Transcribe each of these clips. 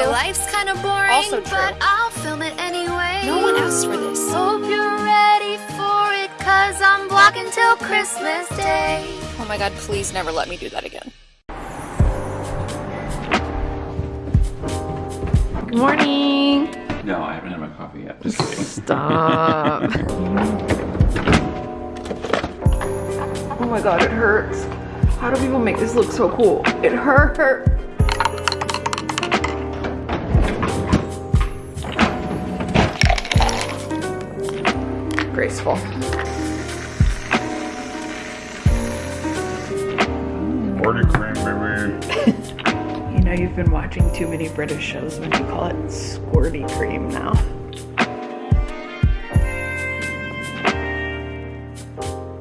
My life's kind of boring, Also true. but I'll film it anyway. No one asked for this. Hope you're ready for it, cause I'm vlogging till Christmas Day. Oh my god, please never let me do that again. Good morning. No, I haven't had my coffee yet. Just kidding. Stop. oh my god, it hurts. How do people make this look so cool? It hurt. Graceful. Order cream, baby. You know you've been watching too many British shows when you call it squirty cream now.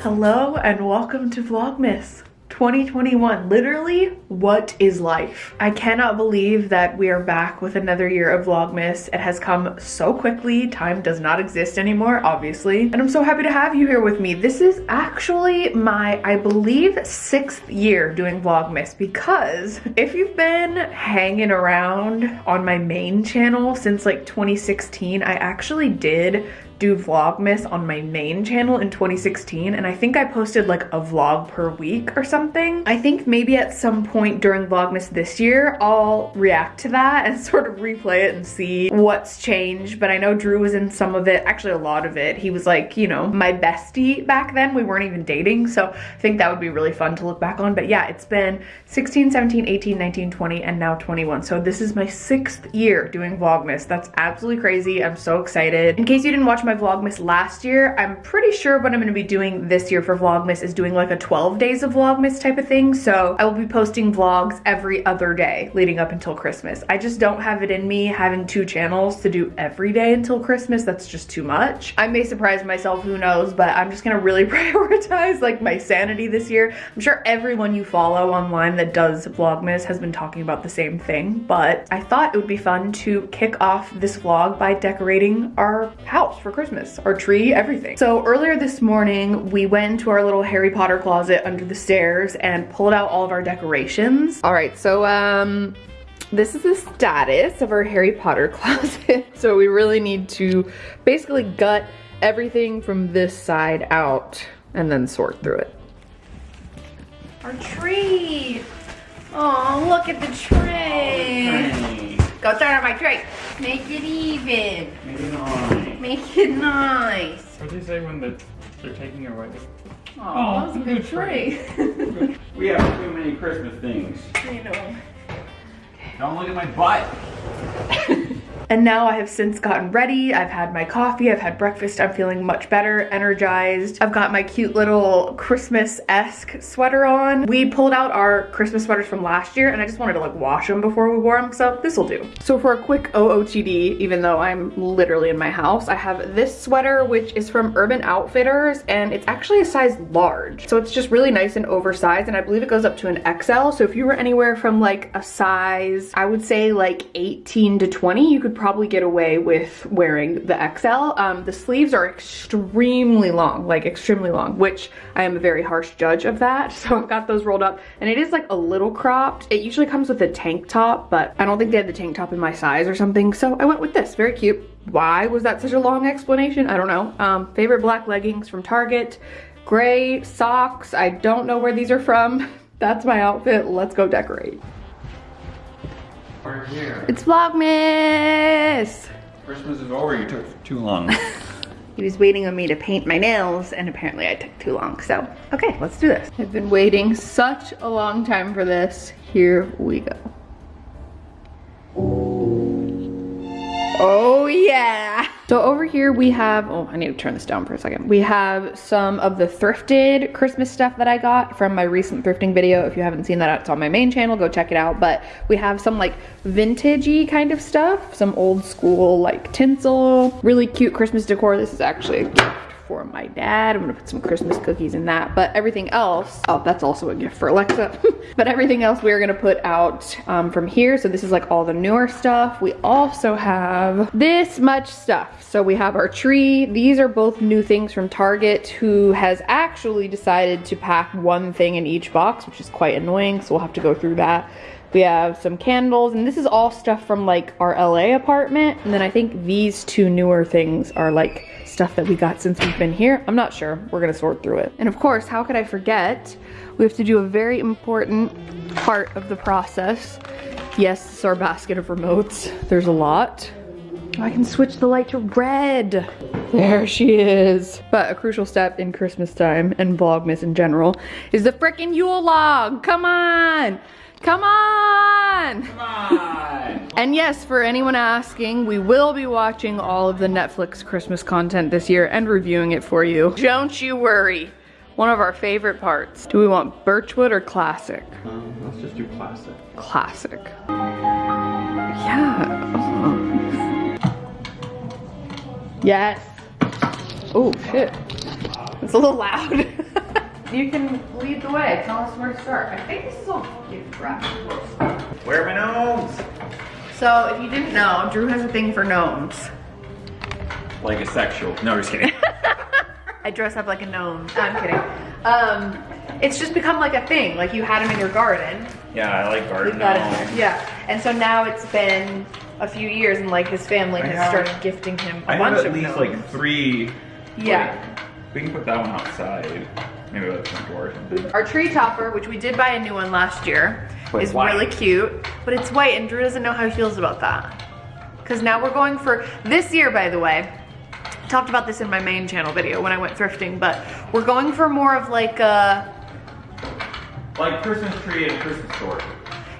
Hello and welcome to Vlogmas 2021. Literally, what is life? I cannot believe that we are back with another year of Vlogmas. It has come so quickly. Time does not exist anymore, obviously. And I'm so happy to have you here with me. This is actually my, I believe, sixth year doing Vlogmas because if you've been hanging around on my main channel since like 2016, I actually did do Vlogmas on my main channel in 2016 and I think I posted like a vlog per week or something. I think maybe at some point during Vlogmas this year I'll react to that and sort of replay it and see what's changed but I know Drew was in some of it, actually a lot of it. He was like, you know, my bestie back then. We weren't even dating so I think that would be really fun to look back on but yeah, it's been 16, 17, 18, 19, 20 and now 21. So this is my sixth year doing Vlogmas. That's absolutely crazy. I'm so excited. In case you didn't watch my Vlogmas last year. I'm pretty sure what I'm gonna be doing this year for Vlogmas is doing like a 12 days of Vlogmas type of thing. So I will be posting vlogs every other day leading up until Christmas. I just don't have it in me having two channels to do every day until Christmas. That's just too much. I may surprise myself, who knows, but I'm just gonna really prioritize like my sanity this year. I'm sure everyone you follow online that does Vlogmas has been talking about the same thing, but I thought it would be fun to kick off this vlog by decorating our house for Christmas, our tree, everything. So earlier this morning, we went to our little Harry Potter closet under the stairs and pulled out all of our decorations. All right, so um, this is the status of our Harry Potter closet. so we really need to basically gut everything from this side out and then sort through it. Our tree. Oh, look at the tree. Go turn on my tree. Make it even. Make it nice. What do you say when the, they're taking it away? Oh, that's a good tree. We have too many Christmas things. I know. Don't look at my butt. And now I have since gotten ready. I've had my coffee, I've had breakfast. I'm feeling much better, energized. I've got my cute little Christmas-esque sweater on. We pulled out our Christmas sweaters from last year and I just wanted to like wash them before we wore them, so this will do. So for a quick OOTD, even though I'm literally in my house, I have this sweater, which is from Urban Outfitters, and it's actually a size large. So it's just really nice and oversized, and I believe it goes up to an XL. So if you were anywhere from like a size, I would say like 18 to 20, you could probably get away with wearing the XL. Um, the sleeves are extremely long, like extremely long, which I am a very harsh judge of that. So I've got those rolled up and it is like a little cropped. It usually comes with a tank top, but I don't think they had the tank top in my size or something. So I went with this, very cute. Why was that such a long explanation? I don't know. Um, favorite black leggings from Target, gray socks. I don't know where these are from. That's my outfit. Let's go decorate. We're here. It's Vlogmas! Christmas is over. You took too long. He was waiting on me to paint my nails and apparently I took too long. So, okay, let's do this. I've been waiting such a long time for this. Here we go. Oh yeah. So over here we have, oh, I need to turn this down for a second. We have some of the thrifted Christmas stuff that I got from my recent thrifting video. If you haven't seen that, it's on my main channel, go check it out. But we have some like vintagey kind of stuff, some old school like tinsel, really cute Christmas decor. This is actually for my dad. I'm gonna put some Christmas cookies in that. But everything else, oh, that's also a gift for Alexa. but everything else we're gonna put out um, from here. So this is like all the newer stuff. We also have this much stuff. So we have our tree. These are both new things from Target who has actually decided to pack one thing in each box, which is quite annoying. So we'll have to go through that. We have some candles, and this is all stuff from like our LA apartment. And then I think these two newer things are like stuff that we got since we've been here. I'm not sure. We're gonna sort through it. And of course, how could I forget? We have to do a very important part of the process. Yes, this is our basket of remotes. There's a lot. I can switch the light to red. There she is. But a crucial step in Christmas time and Vlogmas in general is the frickin' Yule log. Come on. Come on. Come on! And yes, for anyone asking, we will be watching all of the Netflix Christmas content this year and reviewing it for you. Don't you worry. One of our favorite parts. Do we want Birchwood or Classic? Um, let's just do classic. Classic. Yeah. uh-huh. Yes. Oh, shit. It's a little loud. you can lead the way. Tell us where to start. I think this is all gift wrap. Where are my gnomes? So, if you didn't know, Drew has a thing for gnomes. Like a sexual. No, just kidding. I dress up like a gnome. No, I'm kidding. Um, it's just become like a thing. Like you had them in your garden. yeah, I like garden We've got it gnomes. Yeah. And so now it's been a few years and like his family I has have- started gifting him a I bunch have at least gnomes. like three. Yeah. like, we can put that one outside. Maybe by the front door or something. Our tree topper, which we did buy a new one last year, But is white. really cute. But it's white and Drew doesn't know how he feels about that. Because now we're going for, this year by the way, talked about this in my main channel video when I went thrifting, but we're going for more of like a, Like Christmas tree and Christmas store.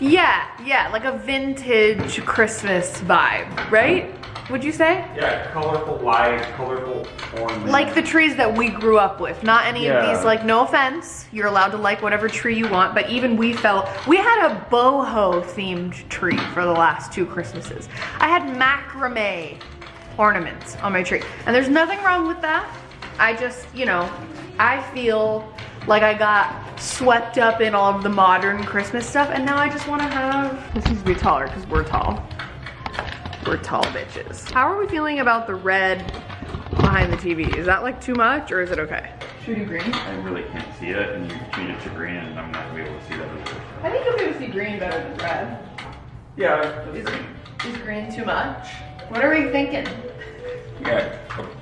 yeah, yeah, like a vintage Christmas vibe, right? Would you say? Yeah, colorful lights, colorful ornaments. Like the trees that we grew up with, not any of these, like, no offense, you're allowed to like whatever tree you want, but even we felt, we had a boho themed tree for the last two Christmases. I had macrame ornaments on my tree, and there's nothing wrong with that. I just, you know, I feel like I got swept up in all of the modern Christmas stuff, and now I just wanna have, this needs to be taller because we're tall. We're tall bitches. How are we feeling about the red behind the TV? Is that like too much or is it okay? Should we green? I really can't see it, and you change it to green, and I'm not gonna be able to see that either. I think you'll be able to see green better than red. Yeah, Is, is green too much? What are we thinking? yeah.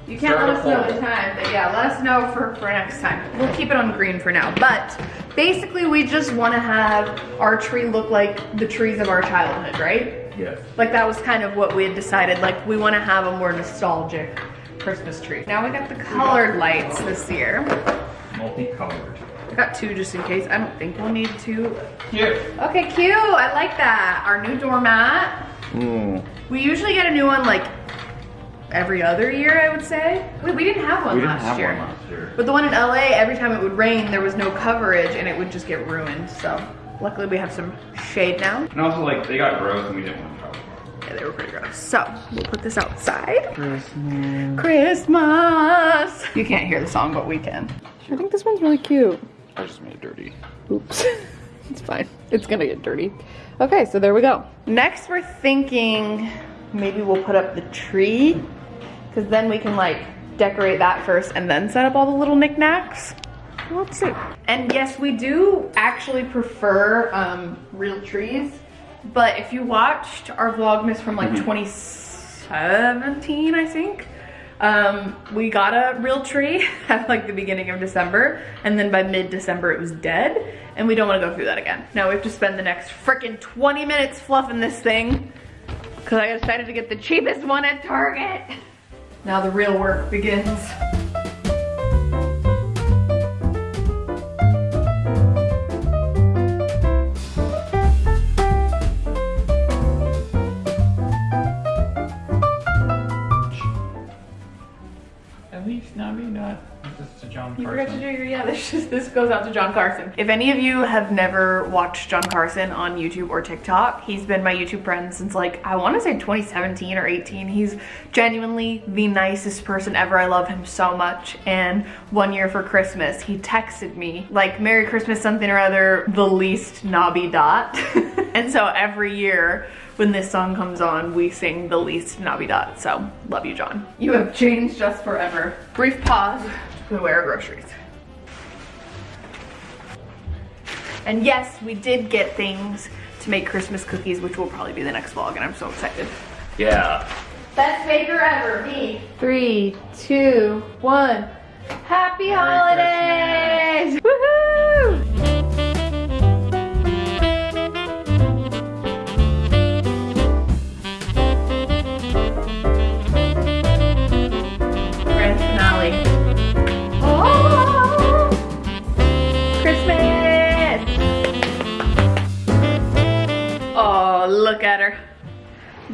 You can't let us know the time, but yeah, let us know for, for next time. We'll keep it on green for now. But basically we just want to have our tree look like the trees of our childhood, right? Yes. Like that was kind of what we had decided. Like we want to have a more nostalgic Christmas tree. Now we got the colored lights this year. Multicolored. I got two just in case. I don't think we'll need two. Cute. Okay, cute. I like that. Our new doormat. Ooh. We usually get a new one like every other year, I would say. Wait, we didn't have one We didn't have year. one last year. But the one in LA, every time it would rain, there was no coverage and it would just get ruined. So luckily we have some shade now. And also, like, they got gross, and we didn't want to cover them. Yeah, they were pretty gross. So we'll put this outside. Christmas. Christmas. You can't hear the song, but we can. I think this one's really cute. I just made it dirty. Oops. it's fine. It's gonna get dirty. Okay, so there we go. Next, we're thinking maybe we'll put up the tree because then we can like decorate that first and then set up all the little knickknacks. Let's see. And yes, we do actually prefer um, real trees, but if you watched our Vlogmas from like 2017, I think, um, we got a real tree at like the beginning of December, and then by mid-December it was dead, and we don't want to go through that again. Now we have to spend the next freaking 20 minutes fluffing this thing, because I decided to get the cheapest one at Target. Now the real work begins. At least not me, not. Uh, this is to John You forgot to do your, yeah, this, just, this goes out to John Carson. If any of you have never watched John Carson on YouTube or TikTok, he's been my YouTube friend since like, I wanna say 2017 or 18. He's genuinely the nicest person ever. I love him so much. And one year for Christmas, he texted me like, Merry Christmas something or other, the least knobby dot. and so every year, when this song comes on, we sing the least knobby dot. So, love you, John. You have changed us forever. Brief pause to put away our groceries. And yes, we did get things to make Christmas cookies, which will probably be the next vlog, and I'm so excited. Yeah. Best baker ever, me. Three, two, one. Happy holidays! Woohoo!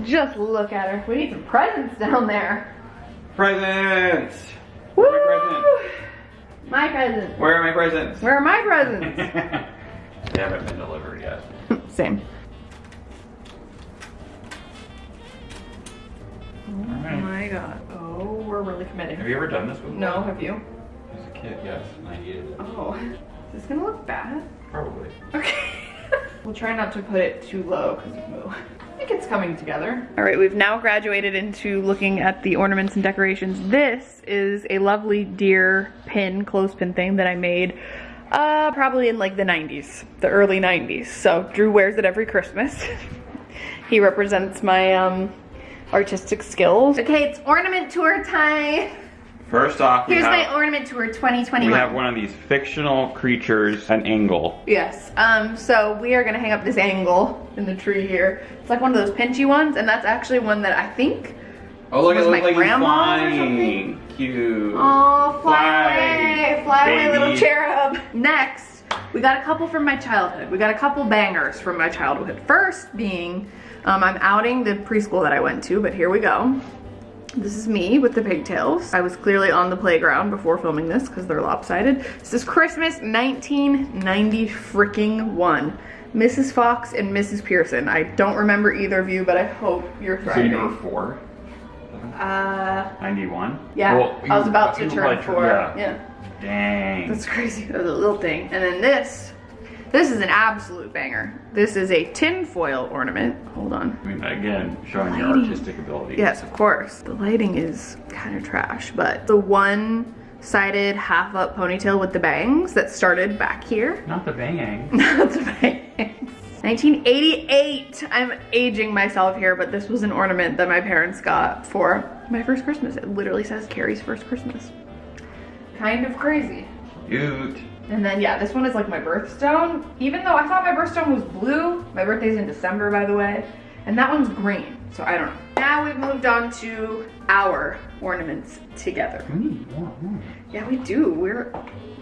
Just look at her. We need some presents down there. Presents! Woo! presents? My presents. Where are my presents? Where are my presents? they haven't been delivered yet. Same. Oh Alright. my god. Oh, we're really committing. Have you ever done this before? No, have you? As a kid, yes. And I needed it. Oh, is this gonna look bad? Probably. Okay. we'll try not to put it too low because Moo. I think it's coming together. All right, we've now graduated into looking at the ornaments and decorations. This is a lovely deer pin, clothespin thing that I made uh, probably in like the 90s, the early 90s. So Drew wears it every Christmas. he represents my um, artistic skills. Okay, it's ornament tour time. First off, we Here's have, my ornament tour 2021. we have one of these fictional creatures, an angle. Yes. Um, so we are gonna hang up this angle in the tree here. It's like one of those pinchy ones, and that's actually one that I think. Oh, look, Was my like he's grandma's or flying. Cute. Oh, fly, Fly, away, fly away, little cherub. Next, we got a couple from my childhood. We got a couple bangers from my childhood. First being, um, I'm outing the preschool that I went to, but here we go. This is me with the pigtails. I was clearly on the playground before filming this because they're lopsided. This is Christmas 1990 freaking one. Mrs. Fox and Mrs. Pearson. I don't remember either of you, but I hope you're So thriving. you were four? Uh, 91? yeah, Well, I was about to you turn like- four. Yeah. yeah. Dang. That's crazy. That was a little thing. And then this, this is an absolute banger. This is a tinfoil ornament. Hold on. I mean, again, showing your artistic ability. Yes, of course. The lighting is kind of trash, but the one-sided half-up ponytail with the bangs that started back here. Not the bang. Not the bangs. 1988. I'm aging myself here, but this was an ornament that my parents got for my first Christmas. It literally says Carrie's first Christmas. Kind of crazy. Cute. And then yeah, this one is like my birthstone. Even though I thought my birthstone was blue, my birthday's in December by the way, and that one's green. So I don't know. Now we've moved on to our ornaments together. We need more ornaments. Yeah, we do. We're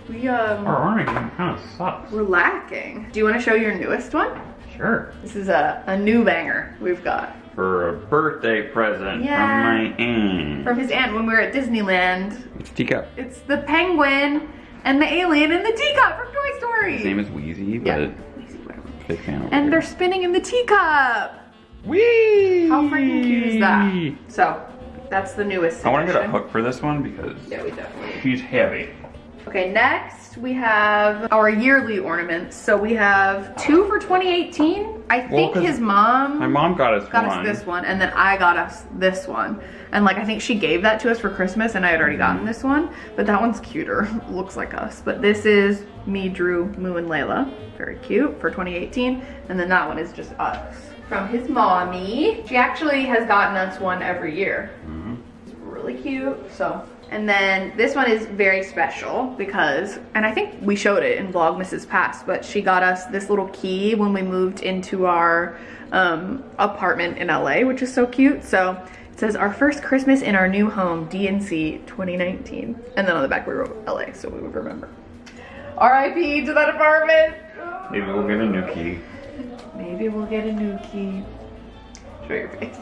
we um Our ornament kind of sucks. we're lacking. Do you want to show your newest one? Sure. This is a, a new banger we've got For a birthday present Yeah. from my aunt. from his aunt when we were at Disneyland. It's teacup. It's the penguin and the alien and the teacup from Toy Story. His name is Wheezy, but yeah. big fan over And here. they're spinning in the teacup. Whee! How freaking cute is that? So, that's the newest I want to get a hook for this one because Yeah, we definitely. she's heavy. Okay, next we have our yearly ornaments. So we have two for 2018. I think 'cause his mom My mom got us got one. us this one, and then I got us this one. And like I think she gave that to us for Christmas, and I had already gotten this one, but that one's cuter. Looks like us. But this is me, Drew, Moo, and Layla. Very cute for 2018. And then that one is just us from his mommy. She actually has gotten us one every year. It's really cute. So. And then this one is very special because, and I think we showed it in Vlogmas's past, but she got us this little key when we moved into our um, apartment in LA, which is so cute. So it says our first Christmas in our new home, DNC 2019. And then on the back we wrote LA, so we would remember. RIP to that apartment. Maybe we'll get a new key. Maybe we'll get a new key. Show your face.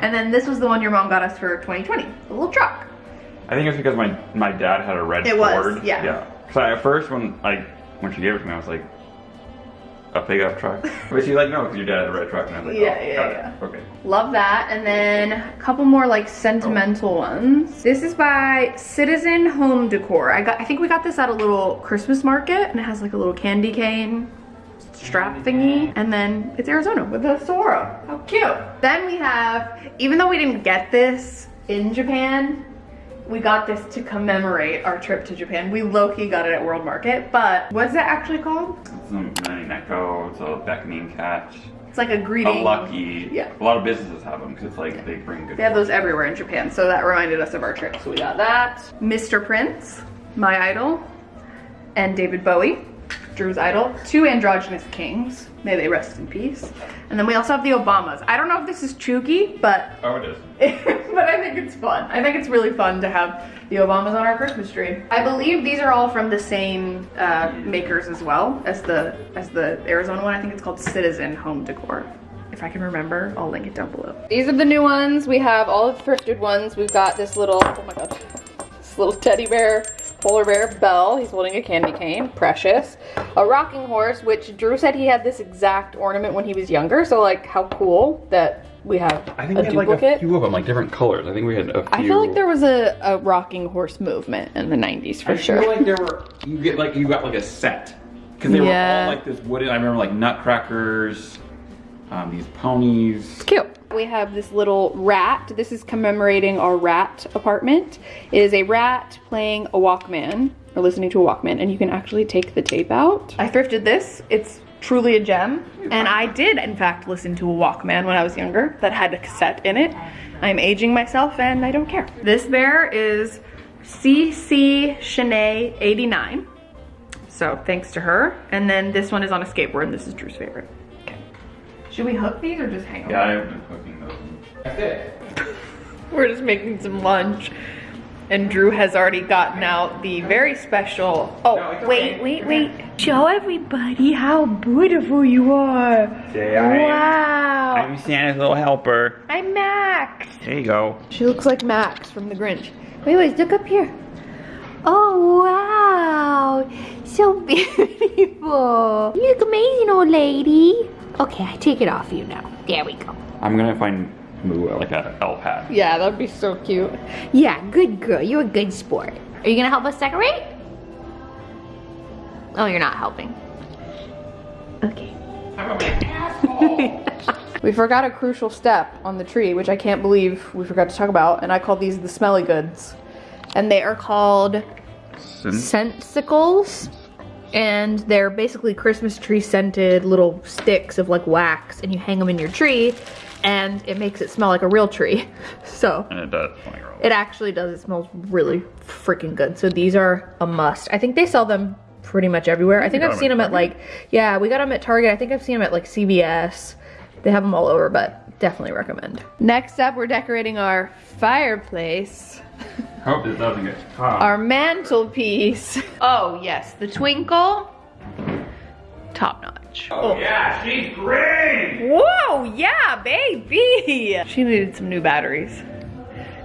And then this was the one your mom got us for 2020, the little truck. I think it's because my my dad had a red It was, Ford. yeah. Yeah. So at first when like when she gave it to me, I was like, a pickup truck. but she's like, no, because your dad had a red truck, and I was like, Yeah, oh, yeah, yeah. it. Okay. Love that. And then a couple more like sentimental oh. ones. This is by Citizen Home Decor. I got I think we got this at a little Christmas market and it has like a little candy cane strap thingy. And then it's Arizona with a Saguaro. How cute. Then we have, even though we didn't get this in Japan, we got this to commemorate our trip to Japan. We low-key got it at World Market, but what's it actually called? It's a mini it's a beckoning cat, It's like a greeting. a lucky. Yeah. A lot of businesses have them because it's like they bring good. They have those everywhere in Japan, so that reminded us of our trip. So we got that. Mr. Prince, my idol, and David Bowie, Drew's idol. Two androgynous kings. May they rest in peace. And then we also have the Obamas. I don't know if this is cheugy, but Oh, it is. but I think it's fun. I think it's really fun to have the Obamas on our Christmas tree. I believe these are all from the same uh, makers as well as the as the Arizona one. I think it's called Citizen Home Decor. If I can remember, I'll link it down below. These are the new ones. We have all of the thrifted ones. We've got this little, oh my god, this little teddy bear, polar bear Belle. He's holding a candy cane, precious. A rocking horse, which Drew said he had this exact ornament when he was younger. So like, how cool that we have I think a we had like duplicate. a few of them, like different colors. I think we had a few. I feel like there was a, a rocking horse movement in the 90s for I sure. feel like there were you get like you got like a set because they were all like this wooden. I remember like nutcrackers, um, these ponies. It's Cute. We have this little rat. This is commemorating our rat apartment. It is a rat playing a Walkman or listening to a Walkman, and you can actually take the tape out. I thrifted this. It's truly a gem. And I did, in fact, listen to a Walkman when I was younger that had a cassette in it. I'm aging myself and I don't care. This bear is CC Shanae 89. So thanks to her. And then this one is on a skateboard, and this is Drew's favorite. Okay. Should we hook these or just hang them? Yeah, I've been cooking those. That's it. We're just making some lunch. And Drew has already gotten out the very special. Oh, No, it's wait, okay. wait, wait. Show everybody how beautiful you are. Okay, I am- wow. I'm Santa's little helper. I'm Max. There you go. She looks like Max from The Grinch. Wait, wait, look up here. Oh, wow. So beautiful. You look amazing, old lady. Okay, I take it off you now. There we go. I'm gonna find Moo like a elf hat. Yeah, that'd be so cute. Yeah, good girl. You're a good sport. Are you gonna help us decorate? Oh, you're not helping. Okay. We forgot a crucial step on the tree, which I can't believe we forgot to talk about, and I call these the smelly goods. And they are called Scentsicles. And they're basically Christmas tree scented little sticks of like wax, and you hang them in your tree, and it makes it smell like a real tree. So And it does. Like, it actually does. It smells really freaking good. So these are a must. I think they sell them pretty much everywhere. I think I've them seen at them at like, yeah, we got them at Target. I think I've seen them at like CVS. They have them all over, but definitely recommend. Next up, we're decorating our fireplace, Hope this doesn't get caught. our mantelpiece. Oh yes, the twinkle, top notch. Oh yeah, she's great. Whoa, yeah, baby. She needed some new batteries.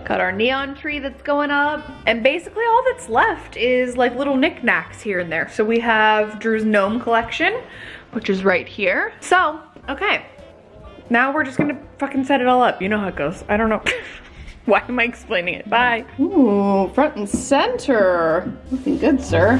Got our neon tree that's going up. And basically all that's left is like little knickknacks here and there. So we have Drew's gnome collection, which is right here. So, okay. Now we're just gonna fucking set it all up. You know how it goes. I don't know. Why am I explaining it? Bye. Ooh, front and center. Looking good, sir.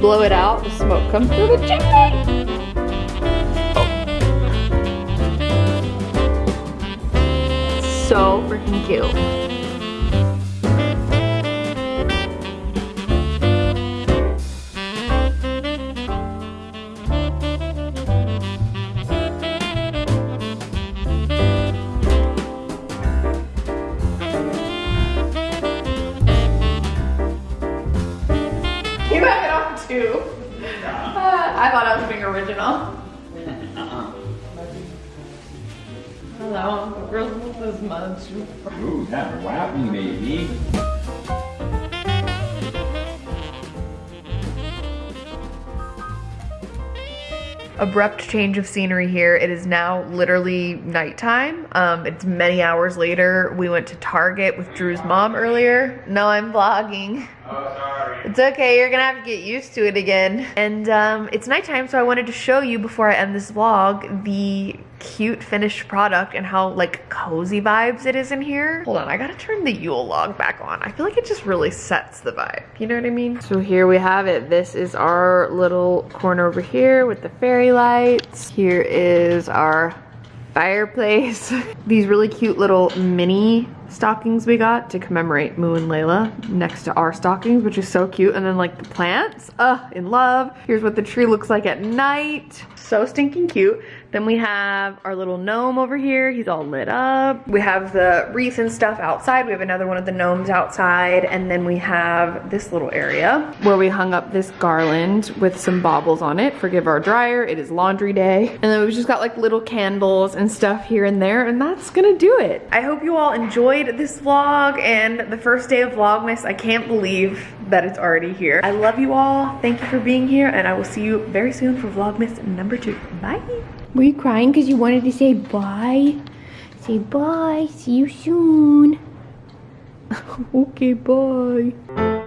Blow it out, the smoke comes through the chimney. So freaking cute. You have it on too. Uh, I thought I was being original. Hello, Uncle Grizzle this much. Ooh, that whap me, baby. Abrupt change of scenery here. It is now literally nighttime. Um, it's many hours later. We went to Target with Drew's mom earlier. No, I'm vlogging. Oh. It's okay, you're gonna have to get used to it again. And um, it's nighttime, so I wanted to show you before I end this vlog the cute finished product and how like cozy vibes it is in here. Hold on, I gotta turn the Yule log back on. I feel like it just really sets the vibe. You know what I mean? So here we have it. This is our little corner over here with the fairy lights. Here is our fireplace. These really cute little mini stockings we got to commemorate Moo and Layla next to our stockings, which is so cute. And then like the plants, uh, in love. Here's what the tree looks like at night. So stinking cute. Then we have our little gnome over here. He's all lit up. We have the wreath and stuff outside. We have another one of the gnomes outside. And then we have this little area where we hung up this garland with some baubles on it. Forgive our dryer, it is laundry day. And then we've just got like little candles and stuff here and there. And that's gonna do it. I hope you all enjoyed this vlog and the first day of Vlogmas. I can't believe that it's already here. I love you all. Thank you for being here. And I will see you very soon for Vlogmas number two. Bye. Were you crying because you wanted to say bye? Say bye. See you soon. Okay, bye.